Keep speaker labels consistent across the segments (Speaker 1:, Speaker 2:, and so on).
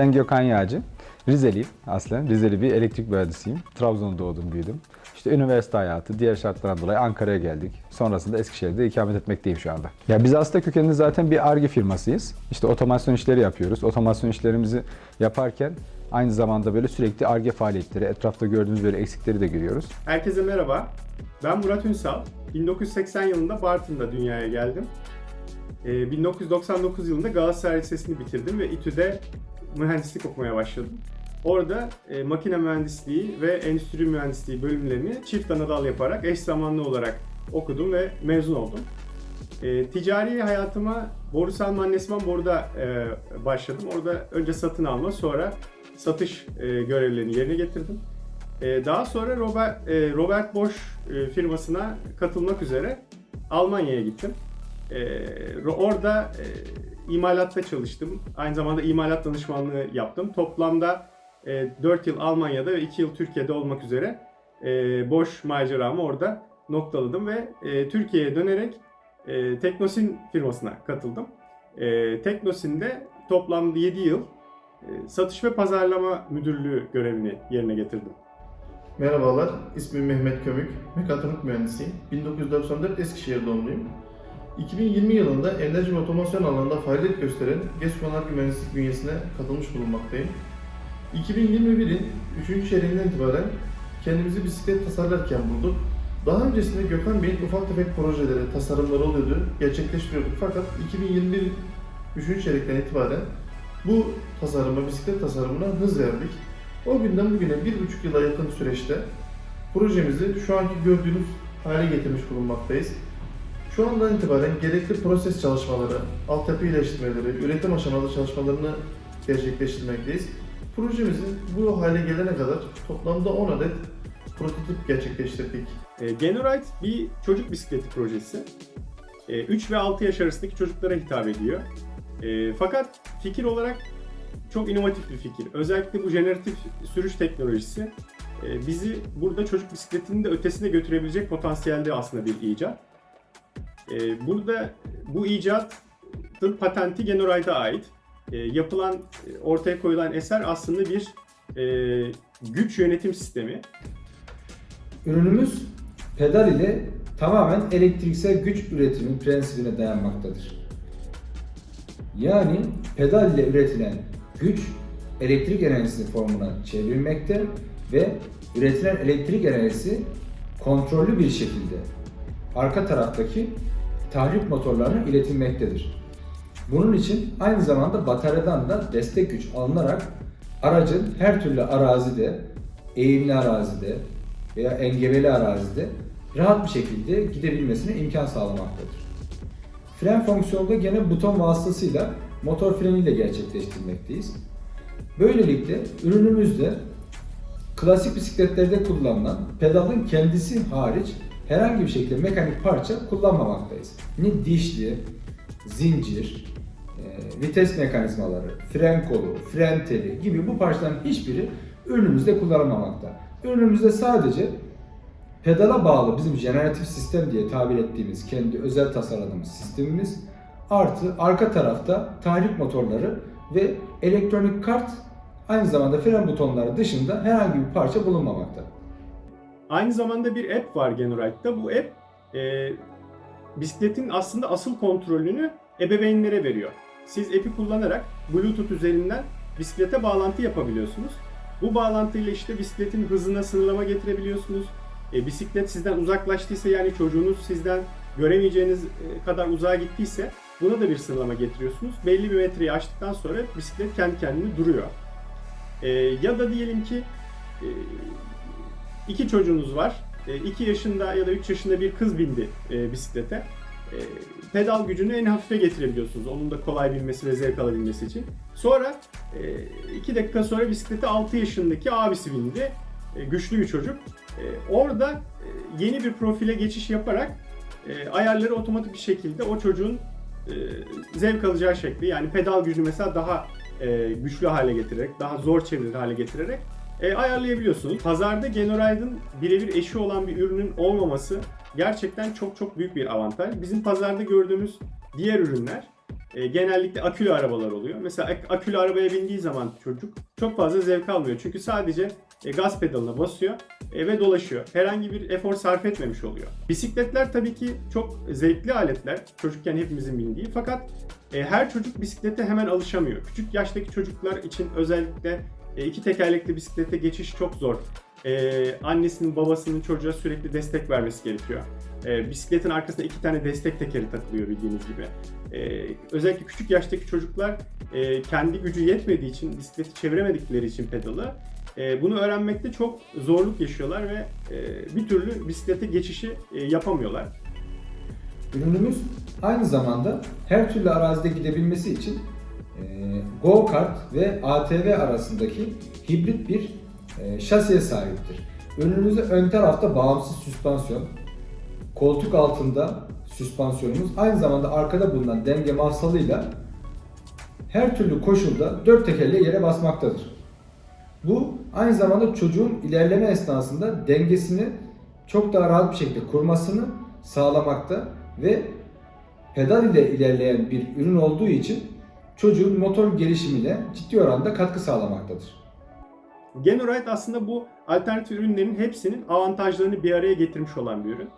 Speaker 1: Ben Gökhan Yağcı. Rizeliyim aslen. Rizeli bir elektrik mühendisiyim. Trabzon'da doğdum, büyüdüm. İşte üniversite hayatı, diğer şartlardan dolayı Ankara'ya geldik. Sonrasında Eskişehir'de ikamet etmekteyim şu anda. Ya biz aslında kökenli zaten bir ARGE firmasıyız. İşte otomasyon işleri yapıyoruz. Otomasyon işlerimizi yaparken aynı zamanda böyle sürekli ARGE faaliyetleri, etrafta gördüğümüz böyle eksikleri de görüyoruz.
Speaker 2: Herkese merhaba. Ben Murat Ünsal. 1980 yılında Bartın'da dünyaya geldim. Ee, 1999 yılında Galatasaray Lisesi'ni bitirdim ve İTÜ'de mühendislik okumaya başladım. Orada e, makine mühendisliği ve endüstri mühendisliği bölümlerini çift ana dal yaparak eş zamanlı olarak okudum ve mezun oldum. E, ticari hayatıma Borusan Mannesman Boru'da e, başladım. Orada önce satın alma sonra satış e, görevlerini yerine getirdim. E, daha sonra Robert, e, Robert Bosch e, firmasına katılmak üzere Almanya'ya gittim. E, orada e, imalatta çalıştım. Aynı zamanda imalat danışmanlığı yaptım. Toplamda e, 4 yıl Almanya'da ve 2 yıl Türkiye'de olmak üzere e, Bosch maceramı orada noktaladım ve e, Türkiye'ye dönerek e, Teknosin firmasına katıldım. E, Teknosin'de toplamda 7 yıl e, satış ve pazarlama müdürlüğü görevini yerine getirdim.
Speaker 3: Merhabalar, ismim Mehmet Kömük, mekatronik mühendisiyim. 1994 Eskişehir doğumluyum. 2020 yılında enerji ve otomasyon alanında faaliyet gösteren GES Konargı Mühendislik bünyesine katılmış bulunmaktayım. 2021'in 3. çeyreğinden itibaren kendimizi bisiklet tasarlarken bulduk. Daha öncesinde Gökhan Bey'in ufak tefek projeleri, tasarımları oluyordu, gerçekleştiriyorduk. Fakat 2021 3. çeyrekten itibaren bu tasarıma, bisiklet tasarımına hız verdik. O günden bugüne bir buçuk yıla yakın süreçte projemizi şu anki gördüğünüz hale getirmiş bulunmaktayız. Şu andan itibaren gerekli proses çalışmaları, altyapı iyileştirmeleri, üretim aşamalı çalışmalarını gerçekleştirmekteyiz. Projemizin bu hale gelene kadar toplamda 10 adet prototip gerçekleştirdik.
Speaker 2: E, Genorite bir çocuk bisikleti projesi. E, 3 ve 6 yaş arasındaki çocuklara hitap ediyor. E, fakat fikir olarak çok inovatif bir fikir. Özellikle bu jeneratif sürüş teknolojisi e, bizi burada çocuk bisikletinin de ötesine götürebilecek potansiyelde aslında bir icat. E, burada bu icatın patenti Genorite'a ait. E, yapılan, ortaya koyulan eser aslında bir e, güç yönetim sistemi.
Speaker 4: Ürünümüz pedal ile tamamen elektriksel güç üretimi prensibine dayanmaktadır. Yani pedal ile üretilen güç elektrik enerjisi formuna çevrilmekte ve üretilen elektrik enerjisi kontrollü bir şekilde arka taraftaki tahrik motorlarına iletilmektedir. Bunun için aynı zamanda bataryadan da destek güç alınarak aracın her türlü arazide, eğimli arazide veya engebeli arazide rahat bir şekilde gidebilmesine imkan sağlamaktadır. Fren fonksiyonu da gene buton vasıtasıyla motor freniyle gerçekleştirmekteyiz. Böylelikle ürünümüzde klasik bisikletlerde kullanılan pedalın kendisi hariç herhangi bir şekilde mekanik parça kullanmamaktayız. Ne dişli, zincir, e, vites mekanizmaları, fren kolu, fren teli gibi bu parçaların hiçbiri ürünümüzde kullanılmamakta. Ürünümüzde sadece pedala bağlı bizim jeneratif sistem diye tabir ettiğimiz kendi özel tasarladığımız sistemimiz artı arka tarafta tahrik motorları ve elektronik kart aynı zamanda fren butonları dışında herhangi bir parça bulunmamakta.
Speaker 2: Aynı zamanda bir app var Genorite'da. Bu app e, bisikletin aslında asıl kontrolünü ebeveynlere veriyor. Siz app'i kullanarak Bluetooth üzerinden bisiklete bağlantı yapabiliyorsunuz. Bu bağlantıyla işte bisikletin hızına sınırlama getirebiliyorsunuz. E, bisiklet sizden uzaklaştıysa yani çocuğunuz sizden göremeyeceğiniz e, kadar uzağa gittiyse buna da bir sınırlama getiriyorsunuz. Belli bir metreyi aştıktan sonra bisiklet kendi kendine duruyor. E, ya da diyelim ki e, iki çocuğunuz var. 2 yaşında ya da 3 yaşında bir kız bindi e, bisiklete. E, pedal gücünü en hafife getirebiliyorsunuz. Onun da kolay binmesi ve zevk alabilmesi için. Sonra 2 dakika sonra bisiklete 6 yaşındaki abisi bindi. E, güçlü bir çocuk. E, orada e, yeni bir profile geçiş yaparak e, ayarları otomatik bir şekilde o çocuğun e, zevk alacağı şekli yani pedal gücünü mesela daha e, güçlü hale getirerek, daha zor çevirir hale getirerek e, ayarlayabiliyorsunuz. Pazarda Genorite'ın birebir eşi olan bir ürünün olmaması gerçekten çok çok büyük bir avantaj. Bizim pazarda gördüğümüz diğer ürünler e, genellikle akülü arabalar oluyor. Mesela ak- akülü arabaya bindiği zaman çocuk çok fazla zevk almıyor. Çünkü sadece e, gaz pedalına basıyor e, ve dolaşıyor. Herhangi bir efor sarf etmemiş oluyor. Bisikletler tabii ki çok zevkli aletler. Çocukken hepimizin bindiği. Fakat e, her çocuk bisiklete hemen alışamıyor. Küçük yaştaki çocuklar için özellikle e, iki tekerlekli bisiklete geçiş çok zor. E, annesinin babasının çocuğa sürekli destek vermesi gerekiyor. E, bisikletin arkasında iki tane destek tekeri takılıyor bildiğiniz gibi. E, özellikle küçük yaştaki çocuklar e, kendi gücü yetmediği için, bisikleti çeviremedikleri için pedalı e, bunu öğrenmekte çok zorluk yaşıyorlar ve e, bir türlü bisiklete geçişi e, yapamıyorlar.
Speaker 4: Ürünümüz aynı zamanda her türlü arazide gidebilmesi için go-kart ve ATV arasındaki hibrit bir e, şasiye sahiptir. Ürünümüzde ön tarafta bağımsız süspansiyon, koltuk altında süspansiyonumuz, aynı zamanda arkada bulunan denge mafsalıyla her türlü koşulda dört tekerle yere basmaktadır. Bu aynı zamanda çocuğun ilerleme esnasında dengesini çok daha rahat bir şekilde kurmasını sağlamakta ve pedal ile ilerleyen bir ürün olduğu için çocuğun motor gelişimine ciddi oranda katkı sağlamaktadır.
Speaker 2: Genoride aslında bu alternatif ürünlerin hepsinin avantajlarını bir araya getirmiş olan bir ürün.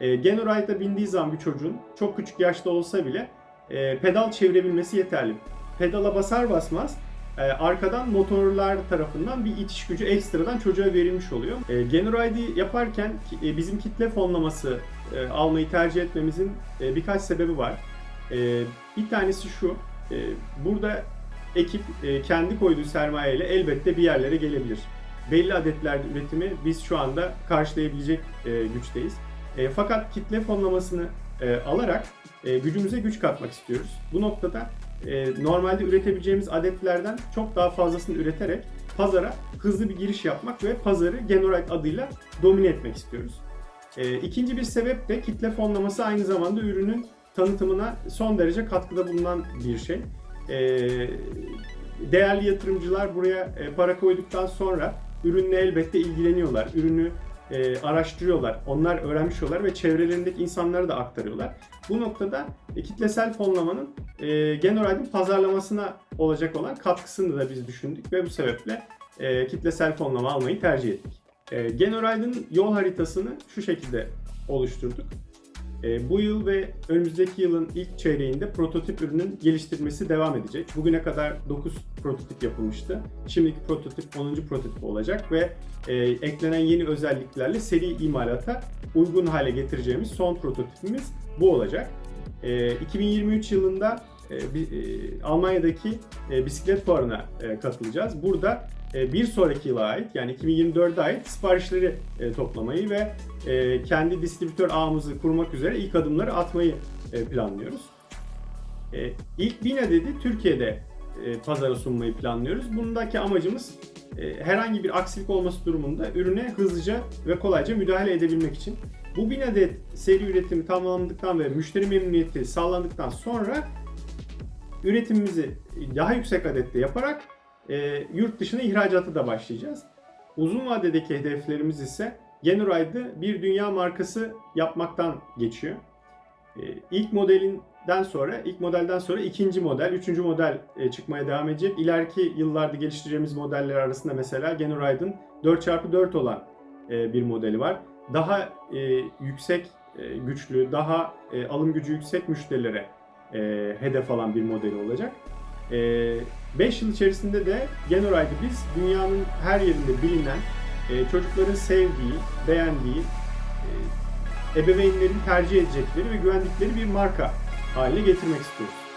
Speaker 2: E, Genoride'a bindiği zaman bir çocuğun çok küçük yaşta olsa bile e, pedal çevirebilmesi yeterli. Pedala basar basmaz e, arkadan motorlar tarafından bir itiş gücü ekstradan çocuğa verilmiş oluyor. E, Genoride'i yaparken e, bizim kitle fonlaması almayı tercih etmemizin birkaç sebebi var. Bir tanesi şu, e, burada ekip e, kendi koyduğu sermaye ile elbette bir yerlere gelebilir. Belli adetlerde üretimi biz şu anda karşılayabilecek e, güçteyiz. E, fakat kitle fonlamasını alarak gücümüze güç katmak istiyoruz. Bu noktada normalde üretebileceğimiz adetlerden çok daha fazlasını üreterek pazara hızlı bir giriş yapmak ve pazarı Genorite adıyla domine etmek istiyoruz. E, ikinci bir sebep de kitle fonlaması aynı zamanda ürünün tanıtımına son derece katkıda bulunan bir şey. E, değerli yatırımcılar buraya e, para koyduktan sonra ürünle elbette ilgileniyorlar. Ürünü e, araştırıyorlar. Onlar öğrenmişiyorlar ve çevrelerindeki insanlara da aktarıyorlar. Bu noktada e, kitlesel fonlamanın e, Genoride'in pazarlamasına olacak olan katkısını da biz düşündük ve bu sebeple e, kitlesel fonlama almayı tercih ettik. E, Genoride'ın yol haritasını şu şekilde oluşturduk. E, bu yıl ve önümüzdeki yılın ilk çeyreğinde prototip ürünün geliştirmesi devam edecek. Bugüne kadar 9 prototip yapılmıştı. Şimdiki prototip 10. prototip olacak ve e, eklenen yeni özelliklerle seri imalata uygun hale getireceğimiz son prototipimiz bu olacak. E, 2023 yılında e, bi- e, Almanya'daki e, bisiklet fuarına katılacağız. Burada bir sonraki yıla ait yani 2024'e ait siparişleri toplamayı ve kendi distribütör ağımızı kurmak üzere ilk adımları atmayı planlıyoruz. E, ilk 1000 adedi Türkiye'de e, pazara sunmayı planlıyoruz. Bundaki amacımız herhangi bir aksilik olması durumunda ürüne hızlıca ve kolayca müdahale edebilmek için. Bu 1000 adet seri üretimi tamamlandıktan ve müşteri memnuniyeti sağlandıktan sonra üretimimizi daha yüksek adette yaparak e, yurt dışına ihracata da başlayacağız. Uzun vadedeki hedeflerimiz ise Genoride'ı bir dünya markası yapmaktan geçiyor. E, ilk modelinden sonra, ilk modelden sonra ikinci model, üçüncü model e, çıkmaya devam edecek. İleriki yıllarda geliştireceğimiz modeller arasında mesela Genoride'ın 4x4 olan e, bir modeli var. Daha e, yüksek e, güçlü, daha e, alım gücü yüksek müşterilere e, hedef alan bir modeli olacak. 5 yıl içerisinde de Genoride'ı biz dünyanın her yerinde bilinen, e, çocukların sevdiği, beğendiği, e, ebeveynlerin tercih edecekleri ve güvendikleri bir marka haline getirmek istiyoruz.